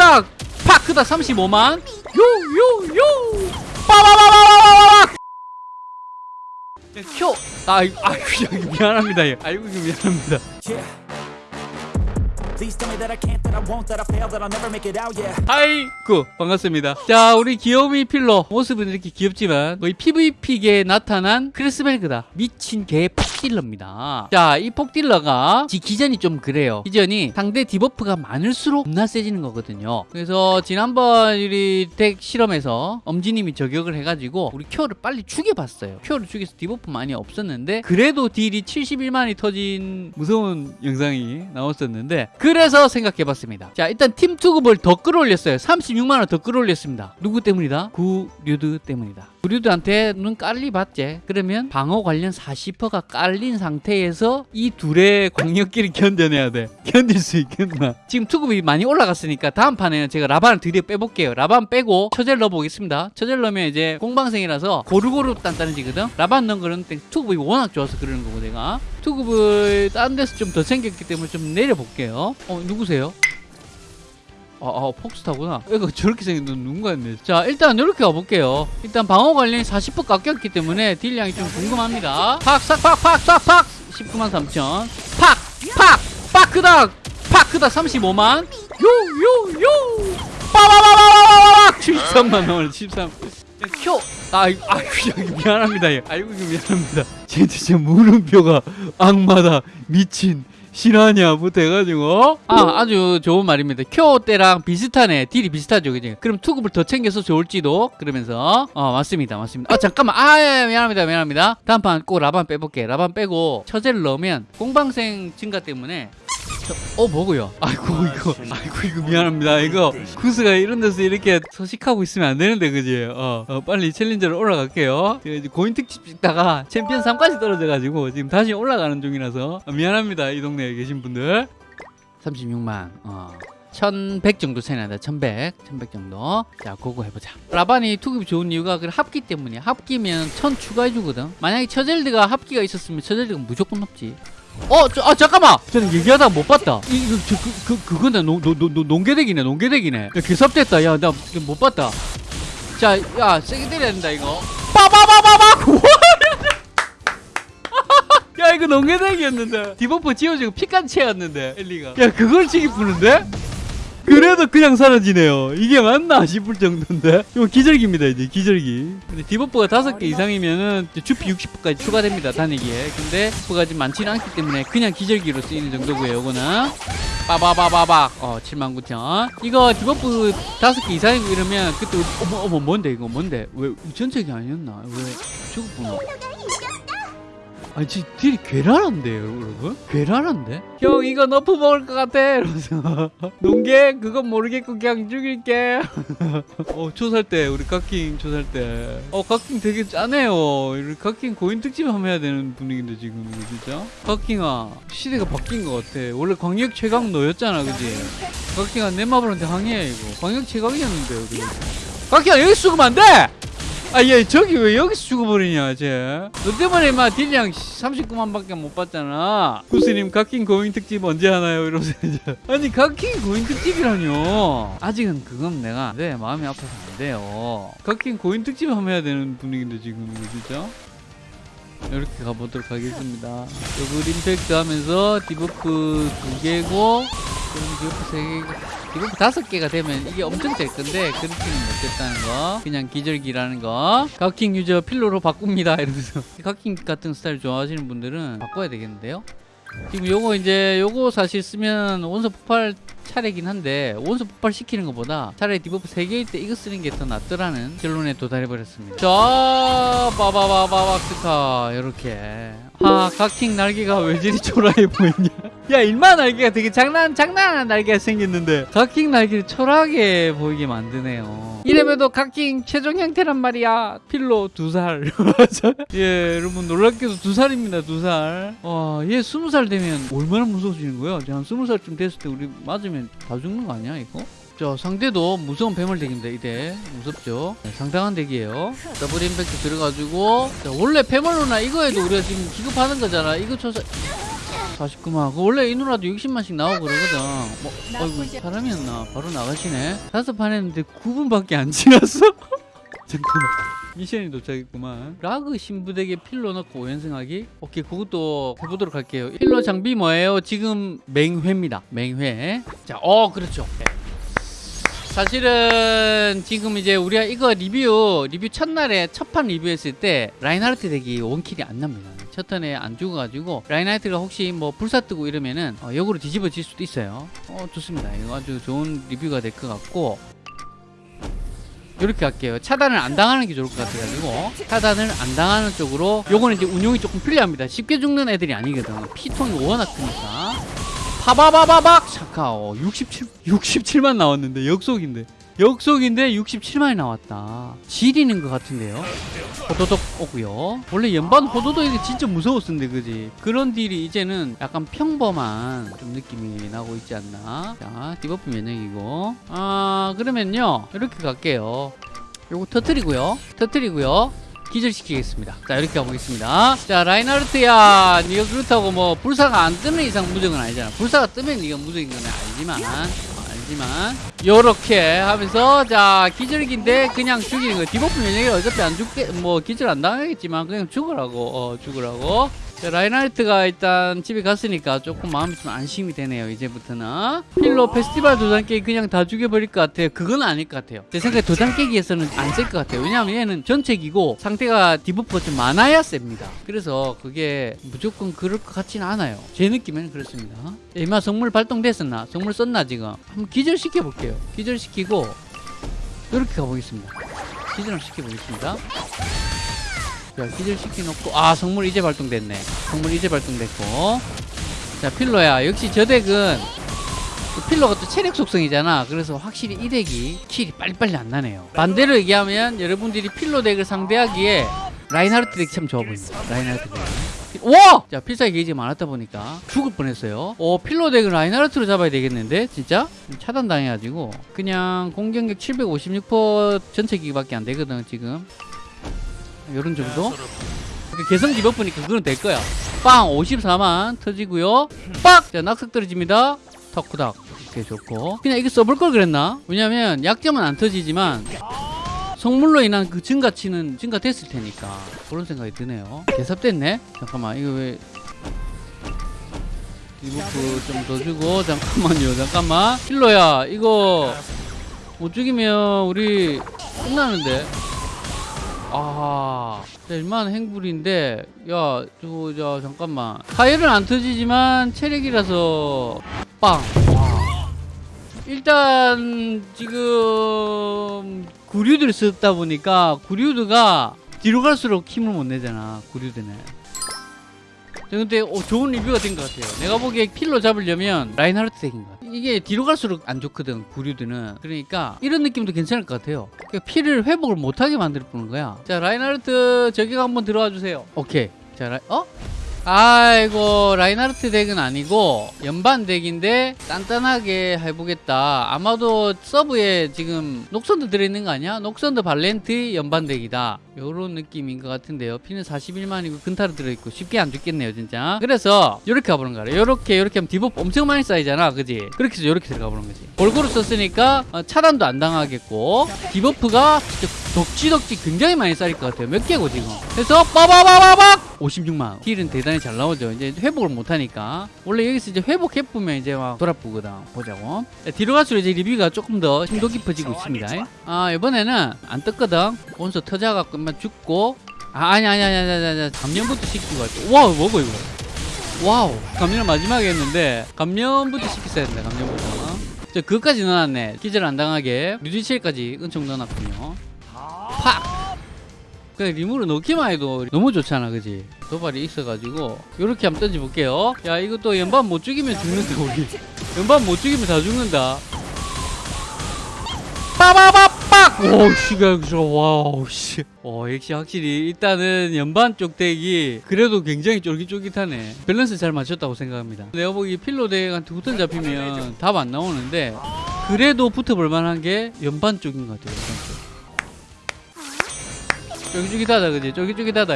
크다. 팍 크다. 35만. 요요요. 빠바바바바바바 켜. 아이고 아이고 미안합니다. 예. 아이고 미안합니다 아이고 반갑습니다. 자 우리 귀요미 필러 모습은 이렇게 귀엽지만 거의 PVP계에 나타난 크리스벨그다. 미친 개 폭딜러입니다. 자 이 폭딜러가 지 기전이 좀 그래요. 기전이 상대 debuff가 많을수록 겁나 세지는 거거든요. 그래서 지난번 우리 deck 실험에서 엄지님이 저격을 해가지고 우리 큐어를 빨리 죽여봤어요. 큐어를 죽여서 debuff 많이 없었는데 그래도 딜이 71만이 터진 무서운 영상이 나왔었는데 그 래서 생각해봤습니다. 자 일단 팀 투급을 더 끌어올렸어요. 36만원 더 끌어올렸습니다. 누구 때문이다? 구류드 때문이다. 구류드한테는 깔리 받지. 그러면 방어 관련 40%가 깔린 상태에서 이 둘의 광역기를 견뎌내야 돼. 견딜 수 있겠나? 지금 투급이 많이 올라갔으니까 다음 판에는 제가 라반을 드디어 빼볼게요. 라반 빼고 처젤 넣어보겠습니다. 처젤 넣으면 이제 공방생이라서 고루고루 단단해지거든? 라반 넣은 거는 투급이 워낙 좋아서 그러는 거고 내가 투급을 다른 데서 좀 더 생겼기 때문에 좀 내려볼게요. 어 누구세요? 아, 아 폭스타구나. 이거 저렇게 생긴 건 누군가였네. 자 일단 이렇게 가볼게요. 일단 방어 관련이 40% 깎였기 때문에 딜량이 좀 궁금합니다. 팍싹팍팍싹팍! 19만 3천. 팍팍! 크다 팍 크다 35만. 요요요! 빠바바바바바박 13만 원 13. 켜! 아, 아이고, 아이고, 미안합니다. 예. 아이고, 미안합니다. 진짜, 진짜 물음표가 악마다. 미친. 실화냐부터 해가지고 아 아주 좋은 말입니다 큐어 때랑 비슷하네 딜이 비슷하죠 그지 그럼 투급을 더 챙겨서 좋을지도 그러면서 어 맞습니다 맞습니다 아 잠깐만 아 예, 미안합니다 미안합니다 다음 판 꼭 라반 빼볼게 라반 빼고 처제를 넣으면 공방생 증가 때문에 저, 어 뭐고요? 아이고 이거 아이고 이거 미안합니다. 이거 구스가 이런 데서 이렇게 서식하고 있으면 안 되는데 그지? 어, 어, 빨리 챌린저로 올라갈게요. 고인 특집 찍다가 챔피언 3까지 떨어져가지고 지금 다시 올라가는 중이라서 어, 미안합니다 이 동네에 계신 분들. 36만 어. 1100 정도 차이 난다 1100 1100 정도. 자 그거 해보자. 라반이 투급이 좋은 이유가 그 합기 때문이야. 합기면 1000 추가해주거든. 만약에 처젤드가 합기가 있었으면 처젤드가 무조건 높지 어, 저, 아, 잠깐만! 저는 얘기하다가 못 봤다. 이, 이거, 저, 그, 그, 그거네. 농, 농, 농, 농계덱이네, 농계덱이네. 야, 개섭됐다. 야, 나 못 봤다. 자, 야, 세게 때려야 된다, 이거. 빠바바바바! 야, 이거 농계deck이었는데. debuff 지워지고 피까지 채웠는데, 엘리가. 야, 그걸 치기 푸는데? 그래도 그냥 사라지네요. 이게 맞나 싶을 정도인데. 이거 기절기입니다, 이제 기절기. 근데 debuff가 다섯 개 이상이면은 주피 60%까지 추가됩니다, 단위기에. 근데 debuff가 지금 많지는 않기 때문에 그냥 기절기로 쓰이는 정도고요, 요거는. 빠바바바박. 어, 79,000. 이거 debuff 다섯 개 이상이고 이러면 그때 어머, 어머, 뭔데, 이거 뭔데? 왜, 전책이 아니었나? 왜 죽었구나. 아니 지 딜이 괴랄한데요 여러분? 괴랄한데? 형 이거 nerf 먹을 것 같아! 이러면서. 농계? 그건 모르겠고 그냥 죽일게. 어 초살 때 우리 각킹 초살 때 어 각킹 되게 짜네요. 우리 각킹 고인 특집 한번 해야 되는 분위기인데 지금 진짜? 각킹아 시대가 바뀐 것 같아. 원래 광역 최강 너였잖아 그지? 각킹아 내 마블한테 항의해 이거. 광역 최강이었는데 여기 각킹아 여기 죽으면 안 돼! 아, 얘 저기 왜 여기서 죽어버리냐, 쟤. 너 때문에 막 딜량 39만밖에 못 받잖아. 구스님 각킹 고인 특집 언제 하나요? 이러면서. 아니, 각킹 고인 특집이라뇨. 아직은 그건 내가 네 마음이 아파서 안 돼요. 각킹 고인 특집 한번 해야 되는 분위기인데 지금 진짜. 이렇게 가보도록 하겠습니다. double impact 하면서 debuff 두 개고, 세 개고. debuff 다섯 개가 되면 이게 엄청 될 건데 그렇게는 못됐다는 거. 그냥 기절기라는 거. 각킹 user 필로로 바꿉니다. 이러면서. 각킹 같은 스타일 좋아하시는 분들은 바꿔야 되겠는데요? 지금 요거 이제 요거 사실 쓰면 원소 폭발 차례긴 한데 원소 폭발 시키는 것보다 차라리 debuff 3개일 때 이거 쓰는 게 더 낫더라는 결론에 도달해버렸습니다. 자 빠바바바바 스카. 요렇게. 아 각킹 날개가 왜 저리 초라해 보이냐 야 일마 날개가 되게 장난 장난한 날개가 생겼는데. 각킹 날개를 초라하게 보이게 만드네요. 이래봬도 각킹 최종 형태란 말이야. 필로 두살. 예 여러분 놀랍게도 두 살입니다 두살 와얘 스무 살 되면 얼마나 무서워지는 거야? 한 스무 살쯤 됐을 때 우리 맞으면 다 죽는 거 아니야 이거? 자 상대도 무서운 뱀을 deck입니다 이대. 무섭죠? 네, 상당한 deck이에요. 더블 임팩트 들어가지고. 자, 원래 뱀을로나 이거에도 우리가 지금 기겁하는 거잖아. 이거 쳐서 49만. 그 원래 이 누나도 60만씩 나오고 그러거든. 뭐, 어이구, 사람이었나? 바로 나가시네. 다섯 판 했는데 9분밖에 안 지났어? 잠깐만. 미션이 도착했구만. 라그 신부 deck에 필로 넣고 5연승하기? 오케이, 그것도 해보도록 할게요. 필로 장비 뭐예요? 지금 맹회입니다. 맹회. 자, 어, 그렇죠. 네. 사실은 지금 이제 우리가 이거 리뷰 리뷰 첫날에 첫판 리뷰했을 때 라인하르트 deck이 one kill이 안 납니다. 첫 턴에 안 죽어가지고 라인하르트가 혹시 뭐 불사 뜨고 이러면은 어, 역으로 뒤집어질 수도 있어요. 어 좋습니다. 이거 아주 좋은 리뷰가 될 것 같고 이렇게 할게요. 차단을 안 당하는 게 좋을 것 같아가지고 차단을 안 당하는 쪽으로 요거는 이제 운용이 조금 편리합니다. 쉽게 죽는 애들이 아니거든. 피통이 워낙 크니까. 파바바바박 차카오 67 67만 나왔는데 역속인데 역속인데 67만이 나왔다. 지리는 것 같은데요. 호도독 오고요. 원래 연반 호도독 이게 진짜 무서웠었는데 그지? 그런 deal이 이제는 약간 평범한 좀 느낌이 나고 있지 않나? 자 debuff 면역이고. 아 그러면요. 이렇게 갈게요. 요거 터트리고요. 터트리고요. 기절시키겠습니다. 자 이렇게 가보겠습니다. 자 라인하르트야. 니가 그렇다고 뭐 불사가 안 뜨는 이상 무적은 아니잖아. 불사가 뜨면 니가 무적인 건 알지만 어, 알지만 요렇게 하면서 자 기절기인데 그냥 죽이는 거 debuff 면역이 어차피 안 죽게 뭐 기절 안 당하겠지만 그냥 죽으라고 어 죽으라고. 자, 라인하르트가 일단 집에 갔으니까 조금 마음이 좀 안심이 되네요 이제부터는. 필로 페스티벌 도장 깨기 그냥 다 죽여버릴 것 같아요. 그건 아닐 것 같아요. 제 생각에 도장 깨기에서는 안 쓸 것 같아요. 왜냐하면 얘는 전체기고 상태가 debuff가 좀 많아야 셉니다. 그래서 그게 무조건 그럴 것 같지는 않아요. 제 느낌에는 그렇습니다. 이마 성물 발동됐었나? 성물 썼나 지금? 한번 기절시켜 볼게요. 기절시키고 이렇게 가보겠습니다. 기절을 시켜 보겠습니다 자, 기절 시켜 놓고 아 성물 이제 발동됐네. 성물 이제 발동됐고. 자 필로야. 역시 저 deck은 그 필로가 또 체력 속성이잖아. 그래서 확실히 이 deck이 kill이 빨리빨리 안 나네요. 반대로 얘기하면 여러분들이 필로 deck을 상대하기에 라인하르트 deck이 참 좋아 보입니다. 라인하르트 deck. 와! 자 필살기 게이지 많았다 보니까 죽을 뻔했어요. 어 필로 deck은 라인하르트로 잡아야 되겠는데 진짜? 차단당해가지고. 그냥 공격력 756% 전체 기밖에 안 되거든 지금 요런 정도? 그 개성 debuff니까 그건 될 거야. 빵! 54만 터지고요. 빡! 자, 낙석 떨어집니다. 턱구닥. 이렇게 좋고. 그냥 이거 써볼 걸 그랬나? 왜냐면 약점은 안 터지지만 성물로 인한 그 증가치는 증가됐을 테니까 그런 생각이 드네요. 개삽됐네? 잠깐만, 이거 왜 debuff 좀 더 주고 잠깐만요, 잠깐만. 필로야, 이거 못 죽이면 우리 끝나는데. 아, 자, 얼마나 행불인데, 야, 저거, 저, 잠깐만. 파열은 안 터지지만, 체력이라서, 빵. 와. 일단, 지금, 구류드를 썼다 보니까, 구류드가 뒤로 갈수록 힘을 못 내잖아, 구류드는. 자, 근데 어, 좋은 리뷰가 된 것 같아요. 내가 보기에 필로 잡으려면 라인하르트 deck인 것 같아. 이게 뒤로 갈수록 안 좋거든, 구류드는. 그러니까 이런 느낌도 괜찮을 것 같아요. 그러니까 피를 회복을 못하게 만들 뿐인 거야. 자, 라인하르트 저기가 한번 들어와 주세요. 오케이. 자, 라인, 어? 아이고 라인하르트 deck은 아니고 연반 deck인데 단단하게 해보겠다. 아마도 서브에 지금 녹선드 들어있는 거 아니야? 녹선드 발렌트 연반 deck이다. 요런 느낌인 것 같은데요. 피는 41만이고 근타로 들어있고 쉽게 안 죽겠네요 진짜. 그래서 요렇게 가보는 거야. 요렇게 요렇게 하면 debuff 엄청 많이 쌓이잖아 그지? 그렇게 해서 요렇게 들어가 보는 거지. 골고루 썼으니까 어, 차단도 안 당하겠고 debuff가 진짜 덕지덕지 굉장히 많이 쌓일 것 같아요. 몇 개고 지금. 그래서 빠바바바박! 56만. deal은 대단히 잘 나오죠. 이제 회복을 못하니까. 원래 여기서 이제 회복해보면 이제 막 돌아보거든. 보자고. 자, 뒤로 갈수록 이제 리뷰가 조금 더 심도 깊어지고 있습니다. 아 이번에는 안 떴거든. 원소 터져갖고 만 죽고. 아 아니 아니 아니 아니 아니 아니. 감염부터 시키고 할게 wow 뭐고 이거? Wow. 감염 마지막에 했는데 감염부터 시켰어야 된다 감염부터. 저 그것까지 넣어놨네. 기절 안 당하게. 뮤지첼까지 은총 넣어놨군요 팍! 그냥 리무를 넣기만 해도 너무 좋잖아 그지? 도발이 있어가지고 요렇게 한번 던져볼게요. 야 이것도 연반 못 죽이면 죽는다 우리. 연반 못 죽이면 다 죽는다. 빠바바빡! 오씨가 와우 씨. 어, 역시 확실히 일단은 연반 쪽 덱이 그래도 굉장히 쫄깃쫄깃하네. 밸런스 잘 맞췄다고 생각합니다. 내가 보기 필로 덱한테 후턴 잡히면 답 안 나오는데 그래도 붙어볼 만한 게 연반 쪽인 것 같아요 연반 쪽 쫄깃쫄깃하다 그지? 쫄깃쫄깃하다